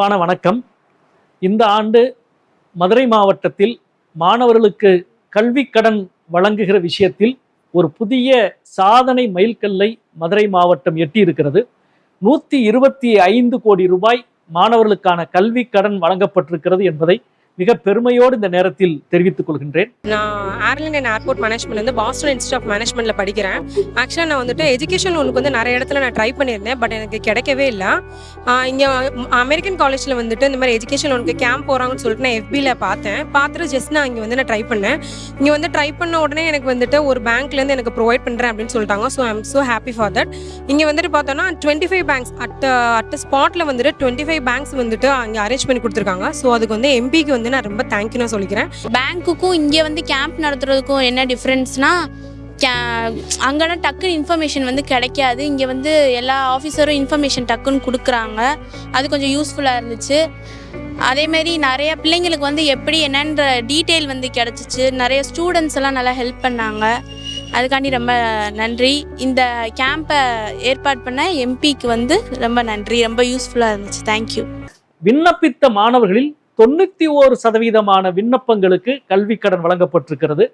அன்பான வணக்கம். இந்த ஆண்டு மதுரை மாவட்டத்தில் மாணவர்களுக்கு கல்வி கடன் வழங்குகிற விஷயத்தில் ஒரு புதிய சாதனை மைல்கல்லை மதுரை மாவட்டம் எட்டியிருக்கிறது. நூற்றி இருபத்தி ஐந்து கோடி ரூபாய் மாணவர்களுக்கான கல்வி கடன் வழங்கப்பட்டிருக்கிறது என்பதை மிக பெருமையோடு இந்த நேரத்தில் தெரிவித்துக் கொள்கின்றேன். நான் ஏர்லைன் அண்ட் ஏர்போர்ட் மேனேஜ்மெண்ட்லேருந்து பாஸ்டன் இன்ஸ்டியூட் ஆஃப் மேனேஜ்மெண்ட்ல படிக்கிறேன். ஆக்சுவலாக நான் வந்துட்டு எஜுகேஷன் லோனுக்கு வந்து நிறைய இடத்துல நான் ட்ரை பண்ணியிருந்தேன் பட் எனக்கு கிடைக்கவே இல்லை. இங்கே அமெரிக்கன் காலேஜில் வந்துட்டு இந்த மாதிரி எஜுகேஷன் லோனுக்கு கேம்ப் போகிறாங்கன்னு சொல்லிட்டு நான் எஃபியில் பார்த்தேன். பார்த்துட்டு ஜஸ்ட் நான் இங்கே வந்து நான் ட்ரை பண்ணேன். இங்கே வந்து ட்ரை பண்ண உடனே எனக்கு வந்துட்டு ஒரு பேங்க்லேருந்து எனக்கு ப்ரொவைட் பண்ணுறேன் அப்படின்னு சொல்லிட்டாங்க. So I'm so happy for that இங்கே வந்துட்டு பார்த்தோன்னா twenty five banks at at ஸ்பாட்டில் வந்துட்டு டுவெண்ட்டி ஃபைவ் பேங்க்ஸ் வந்துட்டு அங்கே அரேஞ்ச் பண்ணி கொடுத்துருக்காங்க. ஸோ அதுக்கு வந்து எம்பிக்கு வந்து நான் ரொம்ப தேங்க்யூ நான் சொல்லிக்கிறேன். பேங்க்குக்கும் இங்கே வந்து கேம்ப் நடத்துறதுக்கும் என்ன டிஃப்ரென்ஸ்னா அங்கன்னா டக்குன்னு இன்ஃபர்மேஷன் வந்து கிடைக்காது. இங்கே வந்து எல்லா ஆஃபீஸரும் இன்ஃபர்மேஷன் டக்குன்னு கொடுக்குறாங்க. அது கொஞ்சம் யூஸ்ஃபுல்லாக இருந்துச்சு. அதேமாரி நிறைய பிள்ளைங்களுக்கு வந்து எப்படி என்னன்ற டீட்டெயில் வந்து கிடச்சிச்சு. நிறைய ஸ்டூடெண்ட்ஸ் எல்லாம் நல்லா ஹெல்ப் பண்ணாங்க. அதுக்காண்டி ரொம்ப நன்றி. இந்த கேம்பை ஏற்பாடு பண்ண எம்பிக்கு வந்து ரொம்ப நன்றி. ரொம்ப யூஸ்ஃபுல்லாக இருந்துச்சு. தேங்க்யூ விண்ணப்பித்த மாணவர்களில் தொண்ணூத்தி ஓரு சதவீதமான விண்ணப்பங்களுக்கு கல்வி கடன் வழங்கப்பட்டிருக்கிறது.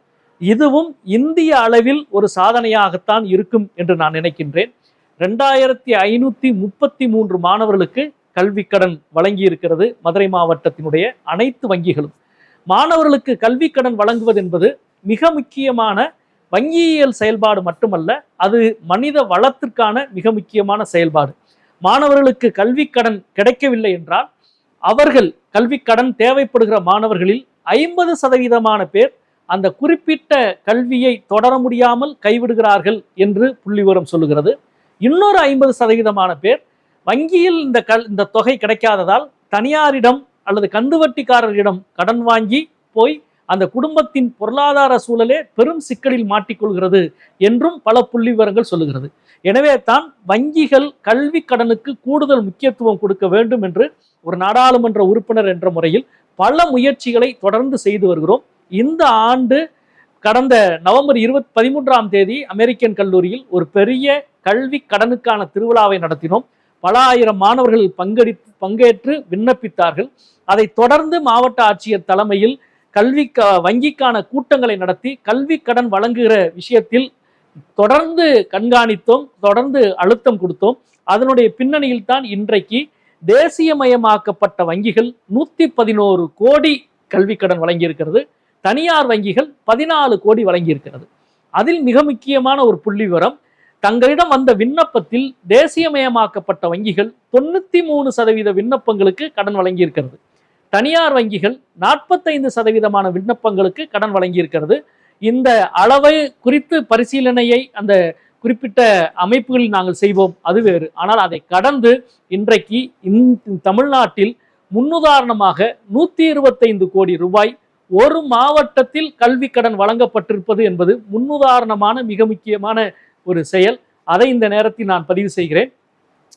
இதுவும் இந்திய அளவில் ஒரு சாதனையாகத்தான் இருக்கும் என்று நான் நினைக்கின்றேன். ரெண்டாயிரத்தி ஐநூத்தி முப்பத்தி மூன்று மாணவர்களுக்கு கல்வி கடன் வழங்கி இருக்கிறது மதுரை மாவட்டத்தினுடைய அனைத்து வங்கிகளும். மாணவர்களுக்கு கல்வி கடன் வழங்குவது என்பது மிக முக்கியமான வங்கியியல் செயல்பாடு மட்டுமல்ல அது மனித வளத்திற்கான மிக முக்கியமான செயல்பாடு. மாணவர்களுக்கு கல்வி கடன் கிடைக்கவில்லை என்றால் அவர்கள் கல்வி கடன் தேவைப்படுகிற மாணவர்களில் ஐம்பது சதவீதமான பேர் அந்த குறிப்பிட்ட கல்வியை தொடர முடியாமல் கைவிடுகிறார்கள் என்று புள்ளிவிவரம் சொல்லுகிறது. இன்னொரு ஐம்பது சதவீதமான பேர் வங்கியில் இந்த கல் இந்த தொகை கிடைக்காததால் தனியாரிடம் அல்லது கந்துவட்டிக்காரரிடம் கடன் வாங்கி போய் அந்த குடும்பத்தின் பொருளாதார சூழலே பெரும் சிக்கலில் மாட்டிக்கொள்கிறது என்றும் பல புள்ளி விவரங்கள் சொல்லுகிறது. எனவே தான் வங்கிகள் கல்வி கடனுக்கு கூடுதல் முக்கியத்துவம் கொடுக்க வேண்டும் என்று ஒரு நாடாளுமன்ற உறுப்பினர் என்ற முறையில் பல முயற்சிகளை தொடர்ந்து செய்து வருகிறோம். இந்த ஆண்டு கடந்த நவம்பர் இருபத்தி பதிமூன்றாம் தேதி அமெரிக்கன் கல்லூரியில் ஒரு பெரிய கல்வி கடனுக்கான திருவிழாவை நடத்தினோம். பல ஆயிரம் மாணவர்கள் பங்கெடுத்து பங்கேற்று விண்ணப்பித்தார்கள். அதை தொடர்ந்து மாவட்ட ஆட்சியர் தலைமையில் கல்வி வங்கிக்கான கூட்டங்களை நடத்தி கல்வி கடன் வழங்குகிற விஷயத்தில் தொடர்ந்து கண்காணித்தோம் தொடர்ந்து அழுத்தம் கொடுத்தோம். அதனுடைய பின்னணியில் தான் இன்றைக்கு தேசியமயமாக்கப்பட்ட வங்கிகள் நூற்றி பதினோரு கோடி கல்வி கடன் வழங்கியிருக்கிறது. தனியார் வங்கிகள் பதினாலு கோடி வழங்கியிருக்கிறது. அதில் மிக முக்கியமான ஒரு புள்ளி விவரம் தங்களிடம் வந்த விண்ணப்பத்தில் தேசியமயமாக்கப்பட்ட வங்கிகள் தொண்ணூற்றி மூணு சதவீத விண்ணப்பங்களுக்கு கடன் வழங்கியிருக்கிறது. தனியார் வங்கிகள் நாற்பத்தைந்து சதவீதமான விண்ணப்பங்களுக்கு கடன் வழங்கியிருக்கிறது. இந்த அளவை குறித்து பரிசீலனையை அந்த குறிப்பிட்ட அமைப்புகளில் நாங்கள் செய்வோம். அது வேறு. ஆனால் அதை கடந்து இன்றைக்கு இந் தமிழ்நாட்டில் முன்னுதாரணமாக நூற்றி இருபத்தைந்து கோடி ரூபாய் ஒரு மாவட்டத்தில் கல்வி கடன் வழங்கப்பட்டிருப்பது என்பது முன்னுதாரணமான மிக முக்கியமான ஒரு செயல். அதை இந்த நேரத்தில் நான் பதிவு செய்கிறேன்.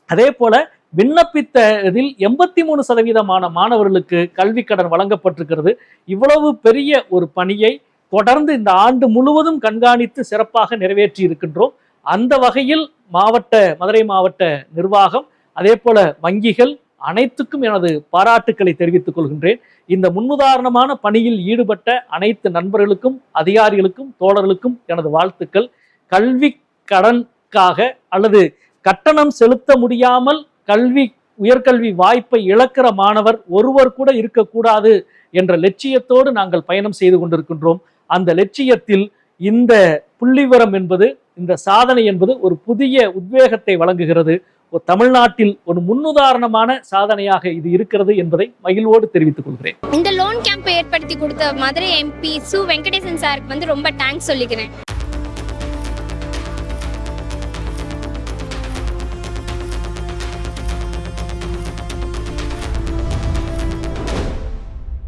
அதே போல விண்ணப்பித்த இதில் எண்பத்தி மூணு சதவீதமான மாணவர்களுக்கு கல்வி கடன் வழங்கப்பட்டிருக்கிறது. இவ்வளவு பெரிய ஒரு பணியை தொடர்ந்து இந்த ஆண்டு முழுவதும் கண்காணித்து சிறப்பாக நிறைவேற்றி இருக்கின்றோம். அந்த வகையில் மாவட்ட மதுரை மாவட்ட நிர்வாகம் அதே போல வங்கிகள் அனைத்துக்கும் எனது பாராட்டுக்களை தெரிவித்துக் கொள்கின்றேன். இந்த முன்னுதாரணமான பணியில் ஈடுபட்ட அனைத்து நண்பர்களுக்கும் அதிகாரிகளுக்கும் தோழர்களுக்கும் எனது வாழ்த்துக்கள். கல்வி கடனுக்காக அல்லது கட்டணம் செலுத்த முடியாமல் கல்வி உயர்கல்வி வாய்ப்பை இழக்கிற மாணவர் ஒருவர் கூட இருக்கக்கூடாது என்ற லட்சியத்தோடு நாங்கள் பயணம் செய்து கொண்டிருக்கின்றோம். அந்த லட்சியத்தில் இந்த புள்ளிவரம் என்பது இந்த சாதனை என்பது ஒரு புதிய உத்வேகத்தை வழங்குகிறது. ஒரு தமிழ்நாட்டில் ஒரு முன்னுதாரணமான சாதனையாக இது இருக்கிறது என்பதை மகிழ்வோடு தெரிவித்துக் கொள்கிறேன். இந்த லோன் கேம்ப் ஏற்படுத்தி கொடுத்த மதுரை எம்பி சு வெங்கடேசன் சாருக்கு வந்து ரொம்ப தேங்க்ஸ் சொல்லிக்கிறேன்.